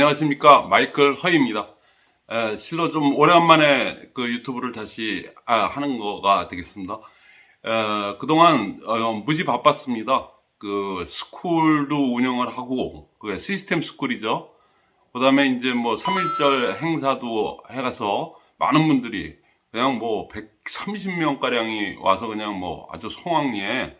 안녕하십니까 마이클 허입니다. 에, 실로 좀 오랜만에 그 유튜브를 다시 아, 하는 거가 되겠습니다. 에, 그동안 어, 무지 바빴습니다. 그 스쿨도 운영을 하고 그 시스템 스쿨이죠. 그 다음에 이제 뭐 3.1절 행사도 해가서 많은 분들이 그냥 뭐 130명 가량이 와서 그냥 뭐 아주 성황리에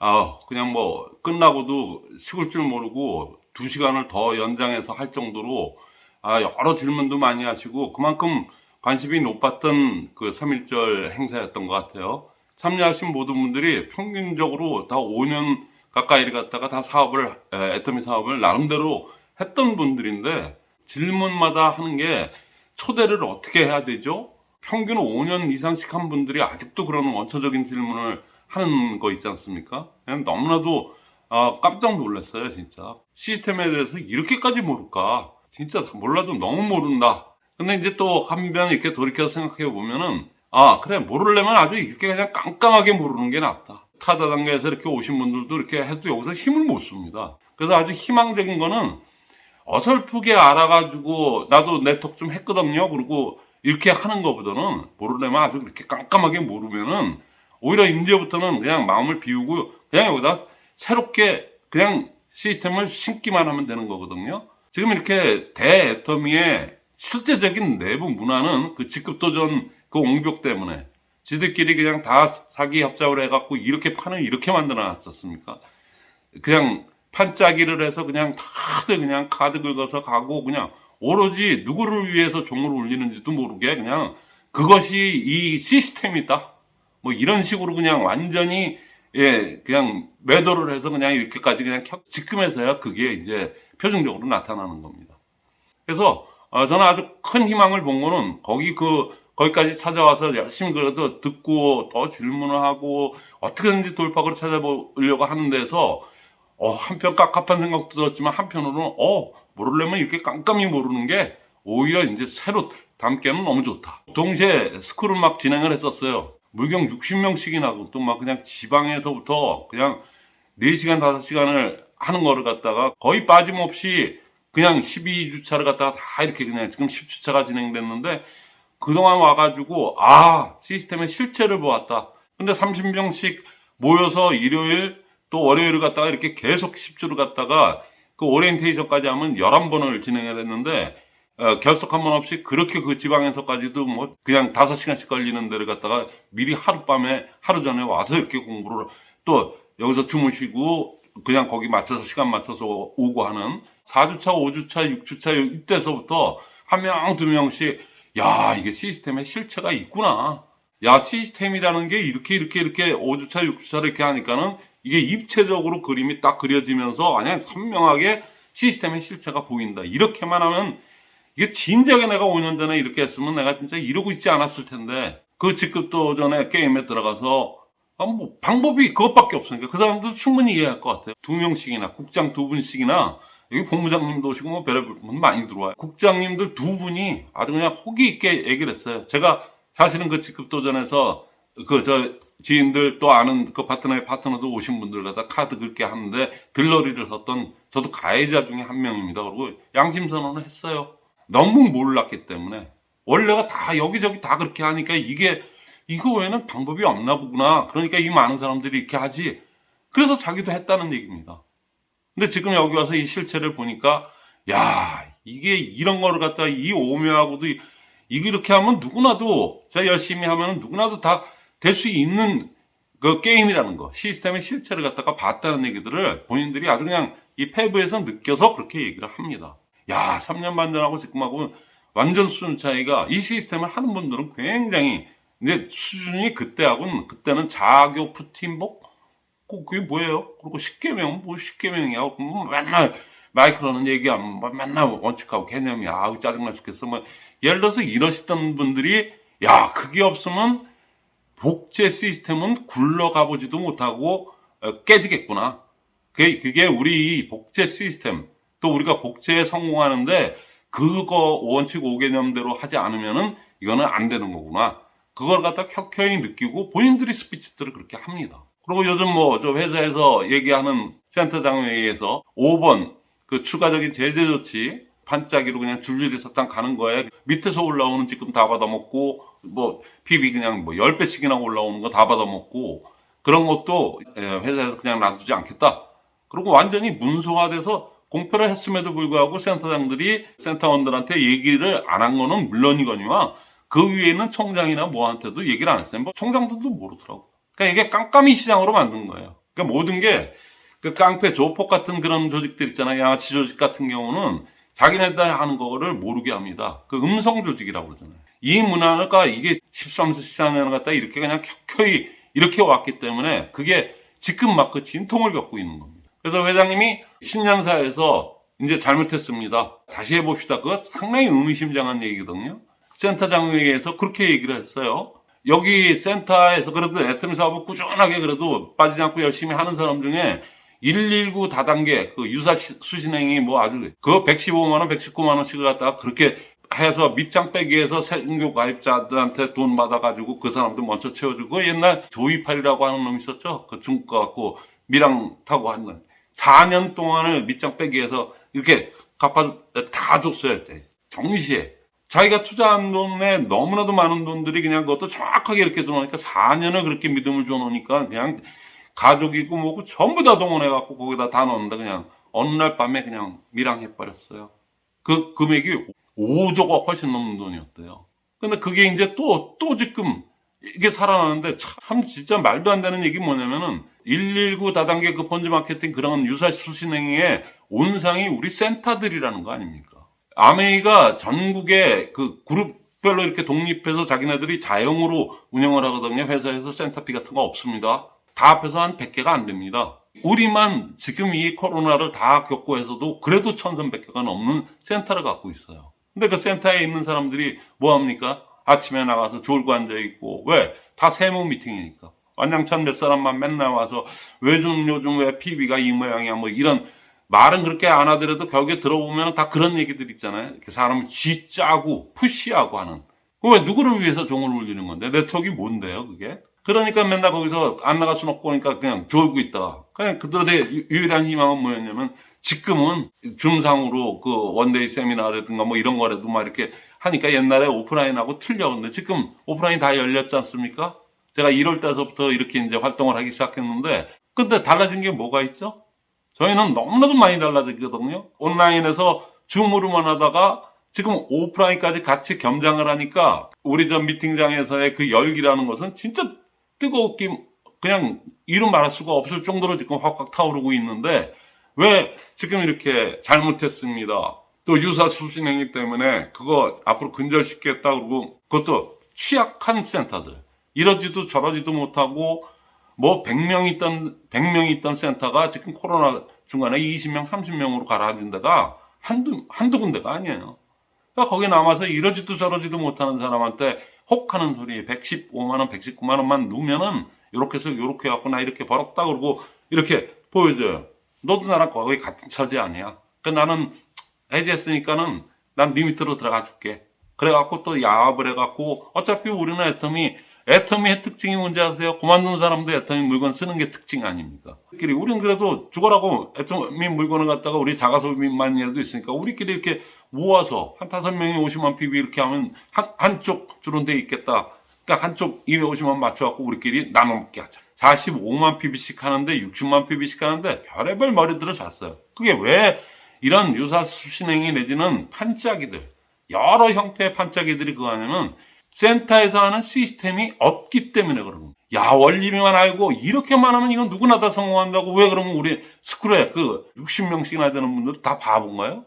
아 그냥 뭐 끝나고도 식을 줄 모르고 두 시간을 더 연장해서 할 정도로 아 여러 질문도 많이 하시고 그만큼 관심이 높았던 그 3.1절 행사였던 것 같아요. 참여하신 모든 분들이 평균적으로 다 5년 가까이를 갖다가 다 사업을 에, 애터미 사업을 나름대로 했던 분들인데 질문마다 하는 게 초대를 어떻게 해야 되죠? 평균 5년 이상씩 한 분들이 아직도 그런 원초적인 질문을 하는 거 있지 않습니까? 너무나도 아, 깜짝 놀랐어요, 진짜. 시스템에 대해서 이렇게까지 모를까? 진짜 몰라도 너무 모른다. 근데 이제 또 한편 이렇게 돌이켜서 생각해 보면은, 아, 그래, 모르려면 아주 이렇게 그냥 깜깜하게 모르는 게 낫다. 타다 단계에서 이렇게 오신 분들도 이렇게 해도 여기서 힘을 못 씁니다. 그래서 아주 희망적인 거는 어설프게 알아가지고 나도 네트워크 좀 했거든요. 그리고 이렇게 하는 것보다는 모르려면 아주 이렇게 깜깜하게 모르면은 오히려 이제부터는 그냥 마음을 비우고 그냥 여기다 새롭게 그냥 시스템을 신기만 하면 되는 거거든요. 지금 이렇게 대애터미의 실제적인 내부 문화는 그 직급도전 그 옹벽 때문에 지들끼리 그냥 다 사기 협작을 해갖고 이렇게 판을 이렇게 만들어 놨었습니까? 그냥 판짜기를 해서 그냥 다들 그냥 카드 긁어서 가고 그냥 오로지 누구를 위해서 종을 올리는지도 모르게 그냥 그것이 이 시스템이다. 뭐 이런 식으로 그냥 완전히 예 그냥 매도를 해서 그냥 이렇게까지 그냥 지금에서야 그게 이제 표정적으로 나타나는 겁니다. 그래서 어, 저는 아주 큰 희망을 본 거는 거기 그 거기까지 찾아와서 열심히 그래도 듣고 더 질문을 하고 어떻게든지 돌파구를 찾아보려고 하는 데서 어, 한편 깝깝한 생각도 들었지만 한편으로는 어 모르려면 이렇게 깜깜이 모르는 게 오히려 이제 새로 담기에는 너무 좋다. 동시에 스쿨을 막 진행을 했었어요. 물경 60명씩이나 또 막 그냥 지방에서부터 그냥 4시간, 5시간을 하는 거를 갖다가 거의 빠짐없이 그냥 12주차를 갖다가 다 이렇게 그냥 지금 10주차가 진행됐는데 그동안 와가지고 아, 시스템의 실체를 보았다. 근데 30명씩 모여서 일요일 또 월요일을 갖다가 이렇게 계속 10주를 갖다가 그 오리엔테이션까지 하면 11번을 진행을 했는데 어, 결석 한 번 없이 그렇게 그 지방에서까지도 뭐 그냥 다섯 시간씩 걸리는 데를 갖다가 미리 하룻밤에 하루 전에 와서 이렇게 공부를 또 여기서 주무시고 그냥 거기 맞춰서 시간 맞춰서 오고 하는 4주차, 5주차, 6주차 이때서부터 한 명, 두 명씩 야 이게 시스템에 실체가 있구나. 야 시스템이라는 게 이렇게 이렇게 이렇게 5주차, 6주차 이렇게 하니까는 이게 입체적으로 그림이 딱 그려지면서 그냥 선명하게 시스템의 실체가 보인다. 이렇게만 하면 이게 진작에 내가 5년 전에 이렇게 했으면 내가 진짜 이러고 있지 않았을 텐데 그 직급도 전에 게임에 들어가서 아, 뭐 방법이 그것밖에 없으니까 그 사람도 충분히 이해할 것 같아요. 두 명씩이나 국장 두 분씩이나 여기 본부장님도 오시고 뭐 별의별 분 많이 들어와요. 국장님들 두 분이 아주 그냥 호기 있게 얘기를 했어요. 제가 사실은 그 직급도전에서 그 저 지인들 또 아는 그 파트너의 파트너도 오신 분들 갖다 카드 긁게 하는데 들러리를 섰던 저도 가해자 중에 한 명입니다. 그리고 양심 선언을 했어요. 너무 몰랐기 때문에 원래가 다 여기저기 다 그렇게 하니까 이게 이거 외에는 방법이 없나 보구나. 그러니까 이 많은 사람들이 이렇게 하지. 그래서 자기도 했다는 얘기입니다. 근데 지금 여기 와서 이 실체를 보니까 야 이게 이런 거를 갖다 이 오묘하고도 이, 이렇게 하면 누구나도 제가 열심히 하면 누구나도 다 될 수 있는 그 게임이라는 거 시스템의 실체를 갖다가 봤다는 얘기들을 본인들이 아주 그냥 이 패브에서 느껴서 그렇게 얘기를 합니다. 야 3년 반 전하고 지금하고 완전 수준 차이가 이 시스템을 하는 분들은 굉장히 근데 수준이 그때하고는 그때는 자교 푸틴복? 그게 뭐예요? 그리고 10개명 뭐 10개명이야. 뭐 맨날 마이크로는 얘기하면 뭐 맨날 원칙하고 개념이 아우 짜증나 죽겠어. 뭐 예를 들어서 이러시던 분들이 야 그게 없으면 복제 시스템은 굴러가 보지도 못하고 어, 깨지겠구나. 그게 우리 복제 시스템 또 우리가 복제에 성공하는데 그거 원칙 5개념대로 하지 않으면은 이거는 안 되는 거구나 그걸 갖다 켜켜이 느끼고 본인들이 스피치들을 그렇게 합니다 그리고 요즘 뭐 저 회사에서 얘기하는 센터장 회의에서 5번 그 추가적인 제재 조치 반짝이로 그냥 줄줄이 딱 가는 거예요. 밑에서 올라오는 지금 다 받아먹고 뭐 PB 그냥 뭐 10배씩이나 올라오는 거 다 받아먹고 그런 것도 예, 회사에서 그냥 놔두지 않겠다. 그리고 완전히 문서화돼서 공표를 했음에도 불구하고 센터장들이 센터원들한테 얘기를 안 한 거는 물론이거니와 그 위에는 총장이나 뭐한테도 얘기를 안 했어요. 뭐 총장들도 모르더라고. 그러니까 이게 깜깜이 시장으로 만든 거예요. 그러니까 모든 게 그 깡패 조폭 같은 그런 조직들 있잖아요. 양아치 조직 같은 경우는 자기네들 하는 거를 모르게 합니다. 그 음성 조직이라고 그러잖아요. 이 문화가 이게 13세 시장을 갖다 이렇게 그냥 켜켜이 이렇게 왔기 때문에 그게 지금 막 그 진통을 겪고 있는 겁니다. 그래서 회장님이 신년사에서 이제 잘못했습니다. 다시 해봅시다. 그거 상당히 의미심장한 얘기거든요. 센터장에서 그렇게 얘기를 했어요. 여기 센터에서 그래도 애터미 사업을 꾸준하게 그래도 빠지지 않고 열심히 하는 사람 중에 119 다단계 그 유사 시- 수신행이 뭐 아주 그거 115만 원, 119만 원씩을 갖다가 그렇게 해서 밑장 빼기 위해서 생교 가입자들한테 돈 받아가지고 그 사람들 먼저 채워주고 옛날 조이팔이라고 하는 놈 있었죠? 그 중국 거 갖고 미랑 타고 한 놈. 4년 동안을 밑장 빼기 위해서 이렇게 갚아 다 줬어야 돼. 정시에. 자기가 투자한 돈에 너무나도 많은 돈들이 그냥 그것도 정확하게 이렇게 들어오니까 4년을 그렇게 믿음을 줘놓으니까 그냥 가족이고 뭐고 전부 다 동원해갖고 거기다 다 넣는다 그냥 어느 날 밤에 그냥 밀항해버렸어요. 그 금액이 5조가 훨씬 넘는 돈이었대요. 근데 그게 이제 또, 또 지금 이게 살아나는데 참 진짜 말도 안 되는 얘기 뭐냐면은 119 다단계 그 펀드 마케팅 그런 유사 수신행위의 온상이 우리 센터들이라는 거 아닙니까? 아메이가 전국에 그 그룹별로 이렇게 독립해서 자기네들이 자영으로 운영을 하거든요. 회사에서 센터피 같은 거 없습니다. 다 합해서 한 100개가 안 됩니다. 우리만 지금 이 코로나를 다 겪고 해서도 그래도 1300개가 넘는 센터를 갖고 있어요. 근데 그 센터에 있는 사람들이 뭐 합니까? 아침에 나가서 졸고 앉아 있고 왜? 다 세무 미팅이니까. 완장찬 몇 사람만 맨날 와서 왜좀 요즘 왜 PB가 이 모양이야 뭐 이런 말은 그렇게 안 하더라도 격에 들어보면 다 그런 얘기들 있잖아요. 이렇게 사람을 쥐짜고 푸시하고 하는. 그왜 누구를 위해서 종을 울리는 건데? 네트워크가 뭔데요, 그게? 그러니까 맨날 거기서 안 나갈 수는 없고 그러니까 그냥 졸고 있다. 그냥 그들의 유- 유일한 희망은 뭐였냐면 지금은 줌상으로 그 one day 세미나라든가 뭐 이런 거라도 막 이렇게 하니까 옛날에 오프라인하고 틀려. 근데 지금 오프라인 다 열렸지 않습니까? 제가 1월 달서부터 이렇게 이제 활동을 하기 시작했는데 근데 달라진 게 뭐가 있죠? 저희는 너무나도 많이 달라졌거든요. 온라인에서 줌으로만 하다가 지금 오프라인까지 같이 겸장을 하니까 우리 저 미팅장에서의 그 열기라는 것은 진짜 뜨겁게 그냥 이루 말할 수가 없을 정도로 지금 확확 타오르고 있는데 왜 지금 이렇게 잘못했습니다. 또 유사 수신행위 때문에 그거 앞으로 근절시키겠다 그러고 그것도 취약한 센터들 이러지도 저러지도 못하고 뭐 100명 있던 100명 있던 센터가 지금 코로나 중간에 20명, 30명으로 가라앉은 데가 한두 한두 군데가 아니에요. 그러니까 거기 남아서 이러지도 저러지도 못하는 사람한테 혹하는 소리 115만 원, 119만 원만 누면은 이렇게 해서 이렇게 갖고 나 이렇게 벌었다 그러고 이렇게 보여줘요. 너도 나랑 거기 같은 처지 아니야. 그 나는 해지했으니까는 난 네 밑으로 들어가 줄게. 그래갖고 또 야합을 해갖고 어차피 우리는 애텀이 애터미의 특징이 뭔지 아세요? 그만둔 사람도 애터미 물건 쓰는 게 특징 아닙니까? 우리끼리 우리는 그래도 죽어라고 애터미 물건을 갖다가 우리 자가소비만이라도 있으니까 우리끼리 이렇게 모아서 한 다섯 명이 50만 PB 이렇게 하면 한, 한쪽 줄은 돼 있겠다. 그러니까 한쪽 250만 맞춰갖고 우리끼리 나눠 먹게 하자. 45만 PB씩 하는데 60만 PB씩 하는데 별의별 머리들을 잤어요. 그게 왜 이런 유사 수신행위 내지는 판짜기들 여러 형태의 판짜기들이 그거 하냐면 센터에서 하는 시스템이 없기 때문에 그런 겁니다. 야, 원리만 알고 이렇게만 하면 이건 누구나 다 성공한다고 왜 그러면 우리 스쿨에 그 60명씩이나 되는 분들 다 바본가요?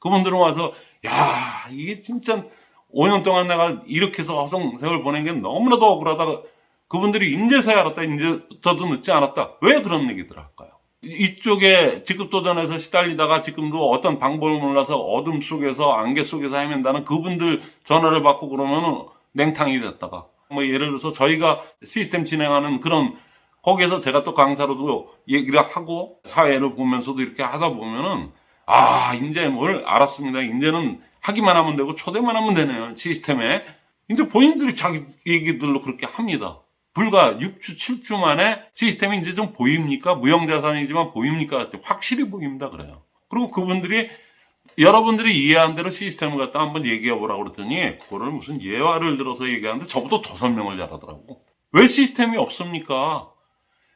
그분들은 와서 야, 이게 진짜 5년 동안 내가 이렇게 해서 허송 세월 보낸 게 너무나도 억울하다. 그분들이 인제서야 알았다. 인제부터도 늦지 않았다. 왜 그런 얘기들 할까요? 이쪽에 직급도전에서 시달리다가 지금도 어떤 방법을 몰라서 어둠 속에서 안개 속에서 헤맨다는 그분들 전화를 받고 그러면은 냉탕이 됐다가 뭐 예를 들어서 저희가 시스템 진행하는 그런 거기에서 제가 또 강사로도 얘기를 하고 사회를 보면서도 이렇게 하다 보면은 아 이제 뭘 알았습니다. 이제는 하기만 하면 되고 초대만 하면 되네요 시스템에 이제 본인들이 자기 얘기들로 그렇게 합니다. 불과 6주, 7주 만에 시스템이 이제 좀 보입니까? 무형자산이지만 보입니까? 확실히 보입니다. 그래요. 그리고 그분들이 여러분들이 이해한 대로 시스템을 갖다 한번 얘기해 보라고 그랬더니 그거를 무슨 예화를 들어서 얘기하는데 저보다 더 설명을 잘하더라고. 왜 시스템이 없습니까?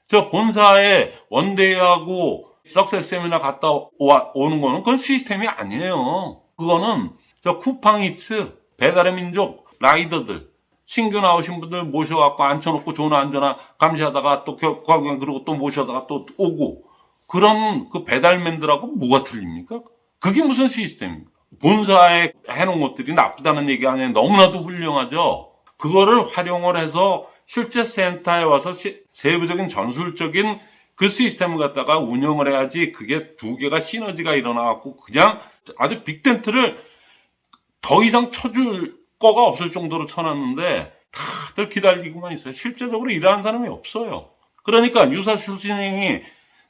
저 본사에 원데이하고 석세스 세미나 갔다 와- 오는 거는 그건 시스템이 아니에요. 그거는 저 쿠팡이츠, 배달의 민족, 라이더들, 신규 나오신 분들 모셔갖고 앉혀놓고 전화 안전화 감시하다가 또 겨- 겨- 그리고 또 모셔다가 또 오고 그런 그 배달맨들하고 뭐가 틀립니까? 그게 무슨 시스템입니까? 본사에 해놓은 것들이 나쁘다는 얘기 아니에요. 너무나도 훌륭하죠. 그거를 활용을 해서 실제 센터에 와서 시- 세부적인 전술적인 그 시스템을 갖다가 운영을 해야지 그게 두 개가 시너지가 일어나갖고 그냥 아주 빅텐트를 더 이상 쳐줄 거가 없을 정도로 쳐놨는데 다들 기다리고만 있어요. 실제적으로 일하는 사람이 없어요. 그러니까 유사 출신행이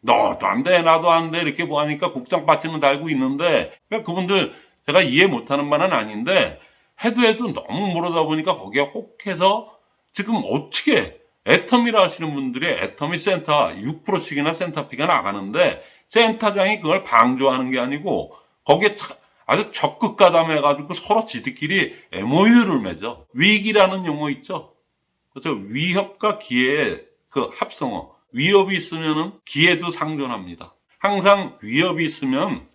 너도 안 돼, 나도 안 돼, 이렇게 뭐하니까 국장 바지는 달고 있는데, 그러니까 그분들 제가 이해 못하는 바는 아닌데, 해도 해도 너무 모르다 보니까 거기에 혹해서 지금 어떻게 애터미라 하시는 분들이 애터미 센터 6%씩이나 센터 fee가 나가는데, 센터장이 그걸 방조하는 게 아니고, 거기에 차- 아주 적극 가담해가지고 서로 지들끼리 MOU를 맺어. 위기라는 용어 있죠? 그렇죠. 위협과 기회의 그 합성어. 위협이 있으면은 기회도 상존합니다. 항상 위협이 있으면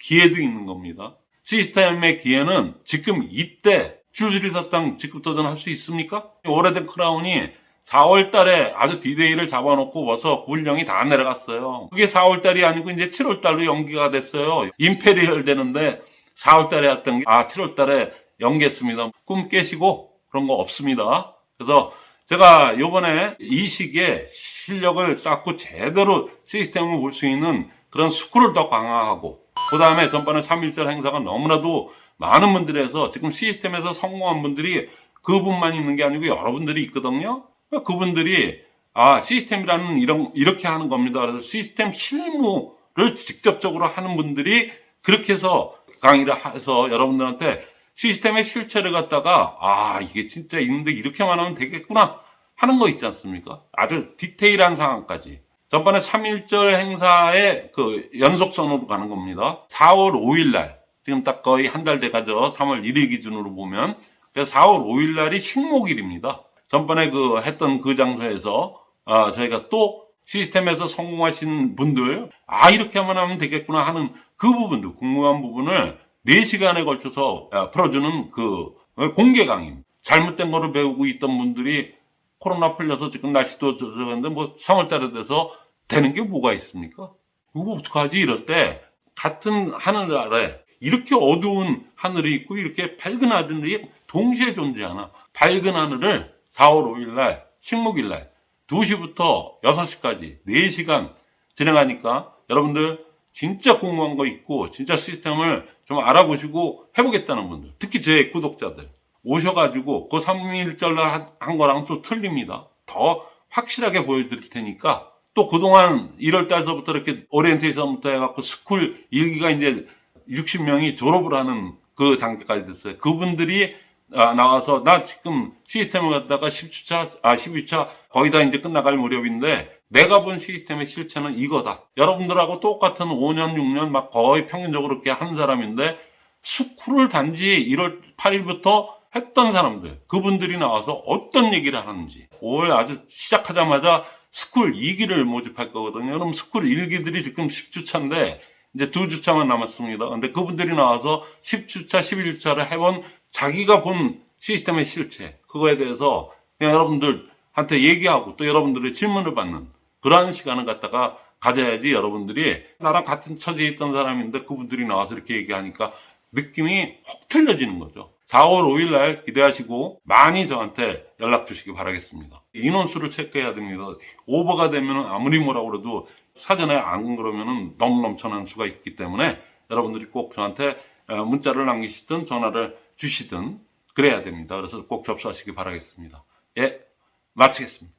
기회도 있는 겁니다. 시스템의 기회는 지금 이때 줄줄이 섰당 직급 도전 할 수 있습니까? 오래된 크라운이 4월 달에 아주 디데이를 잡아놓고 벌써 군령이 다 내려갔어요. 그게 4월 달이 아니고 이제 7월 달로 연기가 됐어요. 임페리얼 되는데 4월 달에 했던 게, 아, 7월 달에 연기했습니다. 꿈 깨시고 그런 거 없습니다. 그래서 제가 요번에 이 시기에 실력을 쌓고 제대로 시스템을 볼 수 있는 그런 school을 더 강화하고 그 다음에 전반에 3.1절 행사가 너무나도 많은 분들에서 지금 시스템에서 성공한 분들이 그분만 있는 게 아니고 여러분들이 있거든요. 그분들이 아 시스템이라는 이런 이렇게 하는 겁니다. 그래서 시스템 실무를 직접적으로 하는 분들이 그렇게 해서 강의를 해서 여러분들한테 시스템의 실체를 갖다가 아 이게 진짜 있는데 이렇게만 하면 되겠구나 하는 거 있지 않습니까? 아주 디테일한 상황까지. 전번에 3.1절 행사의 그 연속선으로 가는 겁니다. 4월 5일 날, 지금 딱 거의 한 달 돼가죠. 3월 1일 기준으로 보면. 그래서 4월 5일 날이 식목일입니다. 전번에 그 했던 그 장소에서, 아, 저희가 또 시스템에서 성공하신 분들, 아, 이렇게만 하면 되겠구나 하는 그 부분도, 궁금한 부분을 4시간에 걸쳐서 아, 풀어주는 그 공개 강의. 잘못된 거를 배우고 있던 분들이 코로나 풀려서 지금 날씨도 저저근데 뭐 3월달에 돼서 되는 게 뭐가 있습니까? 이거 어떡하지 이럴 때 같은 하늘 아래 이렇게 어두운 하늘이 있고 이렇게 밝은 하늘이 동시에 존재하나 밝은 하늘을 4월 5일 날 식목일 날 2시부터 6시까지 4시간 진행하니까 여러분들 진짜 궁금한 거 있고 진짜 시스템을 좀 알아보시고 해보겠다는 분들 특히 제 구독자들 오셔가지고 그 3.1절 날 한 거랑 또 틀립니다. 더 확실하게 보여드릴 테니까 또 그동안 1월 달서부터 이렇게 오리엔테이션부터 해갖고 school 1기가 이제 60명이 졸업을 하는 그 단계까지 됐어요. 그분들이 아, 나와서 나 지금 시스템을 갖다가 10주차, 아, 12주차 거의 다 이제 끝나갈 무렵인데 내가 본 시스템의 실체는 이거다. 여러분들하고 똑같은 5년, 6년 막 거의 평균적으로 이렇게 한 사람인데 school을 단지 1월 8일부터 했던 사람들, 그분들이 나와서 어떤 얘기를 하는지. 5월 아주 시작하자마자 school 2기를 모집할 거거든요. 그럼 school 1기들이 지금 10주차인데 이제 2주차만 남았습니다. 근데 그분들이 나와서 10주차, 11주차를 해본 자기가 본 시스템의 실체, 그거에 대해서 여러분들한테 얘기하고 또 여러분들의 질문을 받는 그러한 시간을 갖다가 가져야지 여러분들이 나랑 같은 처지에 있던 사람인데 그분들이 나와서 이렇게 얘기하니까 느낌이 확 틀려지는 거죠. 4월 5일 날 기대하시고 많이 저한테 연락 주시기 바라겠습니다. 인원수를 체크해야 됩니다. 오버가 되면 아무리 뭐라고 그래도 사전에 안 그러면 너무 넘쳐나는 수가 있기 때문에 여러분들이 꼭 저한테 어, 문자를 남기시든 전화를 주시든 그래야 됩니다. 그래서 꼭 접수하시기 바라겠습니다. 예, 마치겠습니다.